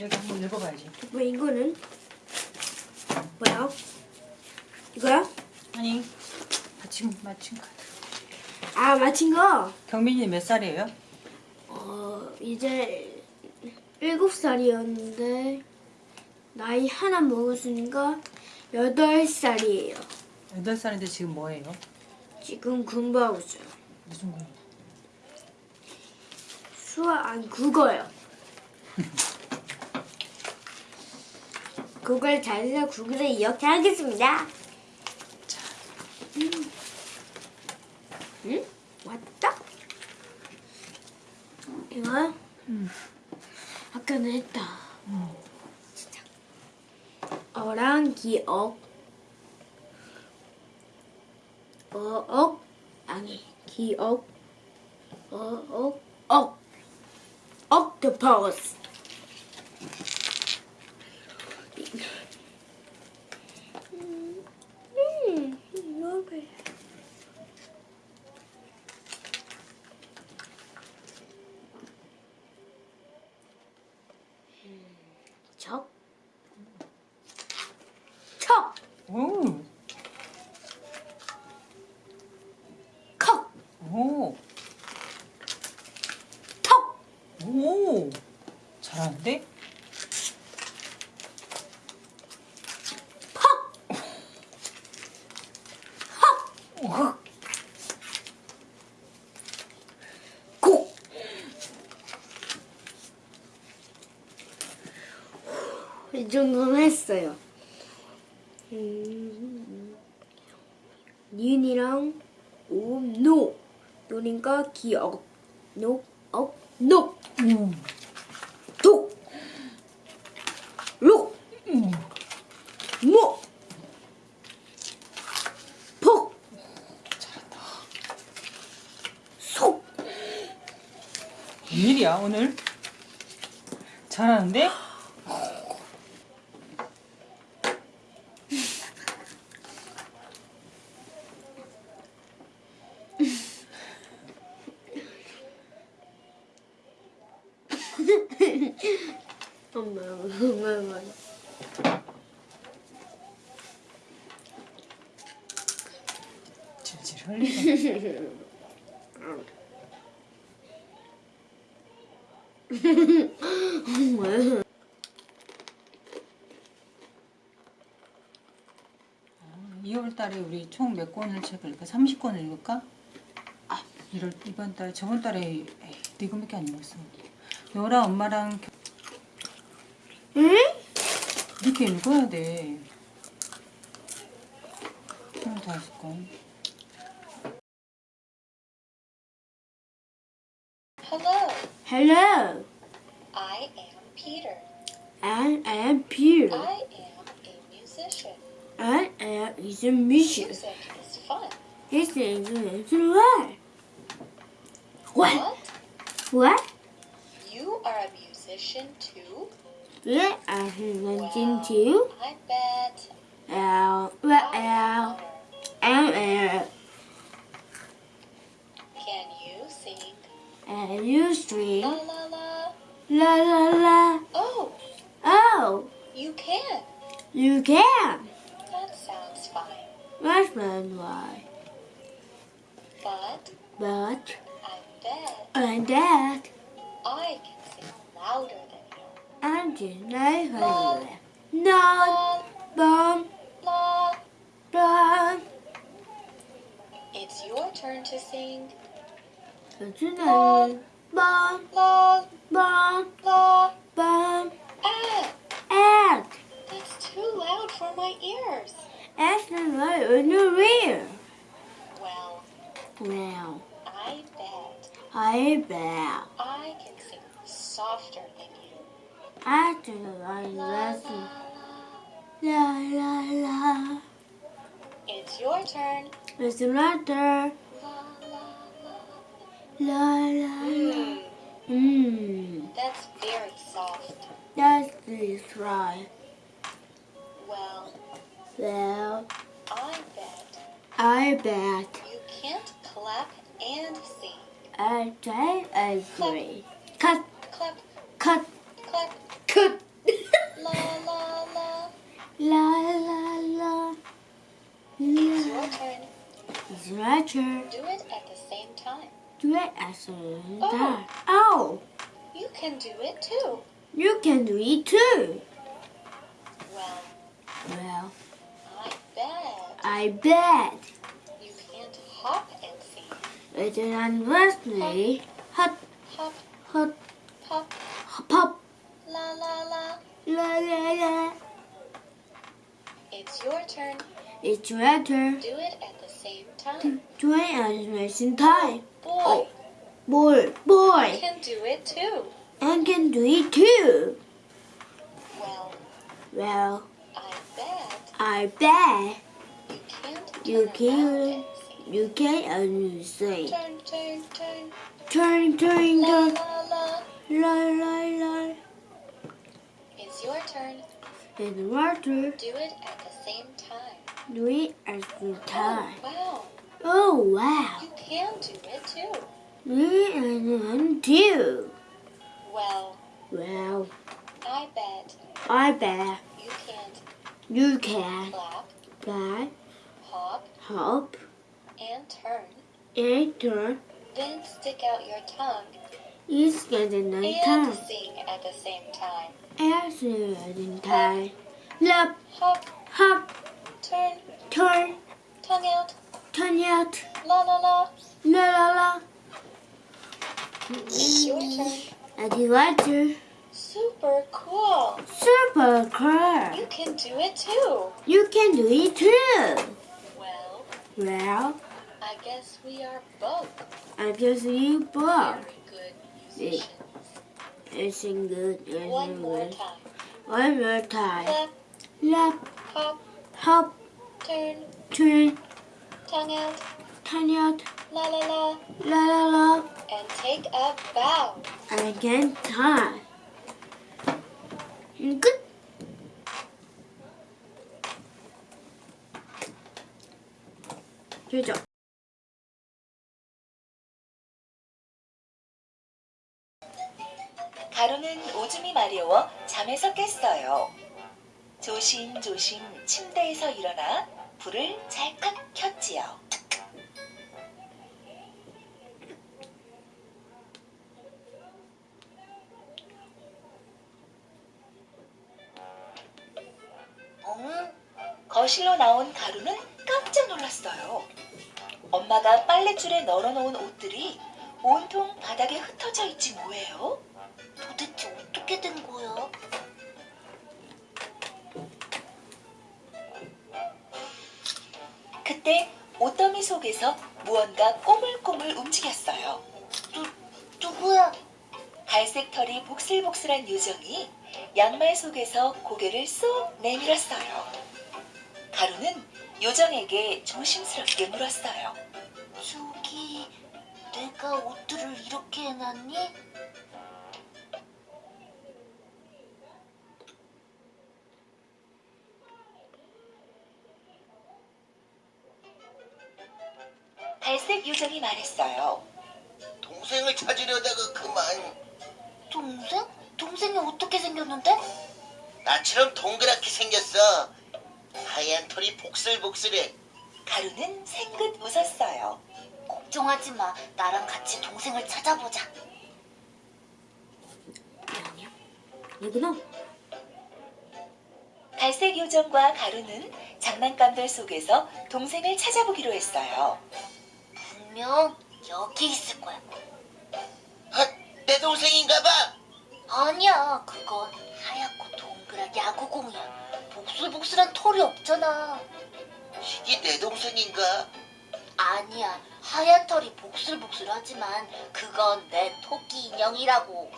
여기 한번 읽어봐야지. 뭐 이거는 뭐야? 이거야? 아니, 마침 마침 카드. 아 맞힌 거. 경민이 몇 살이에요? 어 이제 일곱 살이었는데 나이 하나 먹었으니까 여덟 살이에요. 여덟 살인데 지금 뭐예요? 지금 공부하고 있어요. 무슨 공부? 수학 아니 국어요. 그걸 잘해서 국어를 이렇게 하겠습니다. 음. 응? 왔다? 이거 응. 아까는 했다. 응. 어랑 기억. 어억 아니 기억. 어억 억. octopus. 음, 음, 먹어요. 척. 척. 오, 컵. 오, 턱. 오. 잘하는데? 퍽. 헉. 오. 고. 이 정도는 했어요. 음, 니은이랑 오, 노. 노니까 기억. 노, 억, 노. 오. 독. 록. 오. 모. 폭. 잘한다. 속. 웬일이야 오늘? 잘하는데? 엄마, 엄마, 엄마. 엄마. 2월 달에 우리 총 몇 권을 책을 읽을까? 30권을 읽을까? 아, 이럴, 이번 달, 저번 달에 에이, 네 권밖에 안 읽었어. 너랑 엄마랑 겨- 응? 이렇게 읽어야 돼. 25권. I am Peter. I am Peter. I am a musician. I am a musician. Music is fun. This is. What? What? What? You are a musician too? Yeah, I'm have mentioned too. I bet. Well, L, wonder. M, L, Can you sing L, U, string. la la la? La, la, la. Oh, Oh, you can. you can. That sounds fine. That's not why. But But, I bet and that, I can sing louder than you. I'm just not. No, La bum, bum. It's your turn to sing. It's another bum, bom, bom, bom. Egg. Egg. That's too loud for my ears. That's not loud for your ear. Well. Well. I bet. I bet. I can sing softer than you. I do like listen. La la la. It's your turn. It's my turn la. La la Mmm. that's very soft. That's Please try. Well, Well, I bet I bet you can't clap and sing. I I agree. Cut, Clap, cut, clap, cut. la la la. la la la. It's your turn. It's my turn. Do it at the same time. Do it the same Oh. Oh, You can do it too. you can do it too. Well, Well, I bet I bet you can't hop and sing. it's an Wesley. Hot, Hop, hop, pop, pop, la la la. la la la. It's your turn. It's your turn. Do it at the same time. Do it at the same time. Boy, Oh. Boy, boy, can do it too. I can do it too. Well, Well, I bet I bet you can't You can't. you can only say Turn, turn, turn. turn, turn, turn, la la. la la la. It's your turn. And water, Do it at the same time. Do it at the oh, time. Oh, wow. Oh wow, You can do it too. me and too. Well, Well, I bet I bet you can't you can clap, buy, hop, hop, and turn. and turn. Then stick out your tongue It's getting night and time. sing at the same time. As in time. Lap, Hop, hop, turn, turn, tongue out. turn out, La la la. la la la. Turn. I do water. Super cool. Super cool. You can do it too. You can do it too. Well, Well, I guess we are both I just you both. very good musicians. It's good. It's One more time. One more time. Clap, Lap, hop, hop, turn, turn, tongue out. turn out, La la la. la la la. And take a bow. Again time. Good. 되죠? 가루는 오줌이 마려워 잠에서 깼어요. 조심조심 침대에서 일어나 불을 찰칵 켰지요. 응? 거실로 나온 가루는 깜짝 놀랐어요. 엄마가 빨랫줄에 널어놓은 옷들이 온통 바닥에 흩어져 있지 뭐예요? 도대체 어떻게 된 거야? 그때 옷더미 속에서 무언가 꼬물꼬물 움직였어요. 누, 누구야? 갈색 털이 복슬복슬한 요정이 양말 속에서 고개를 쏙 내밀었어요. 가루는 요정에게 조심스럽게 물었어요. 저기, 내가 옷들을 이렇게 해놨니? 갈색 요정이 말했어요. 동생을 찾으려다가 그만 동생? 동생이 어떻게 생겼는데? 나처럼 동그랗게 생겼어 하얀 털이 복슬복슬해 가루는 생긋 웃었어요. 걱정하지 마. 나랑 같이 동생을 찾아보자. 아니야. 이구나. 갈색 요정과 가루는 장난감들 속에서 동생을 찾아보기로 했어요. 분명 여기 있을 거야. 아, 내 동생인가 봐 아니야, 그건 하얗고 동그란 야구공이야. 복슬복슬한 털이 없잖아. 이게 내 동생인가 아니야, 하얀 털이 복슬복슬하지만 그건 내 토끼 인형이라고.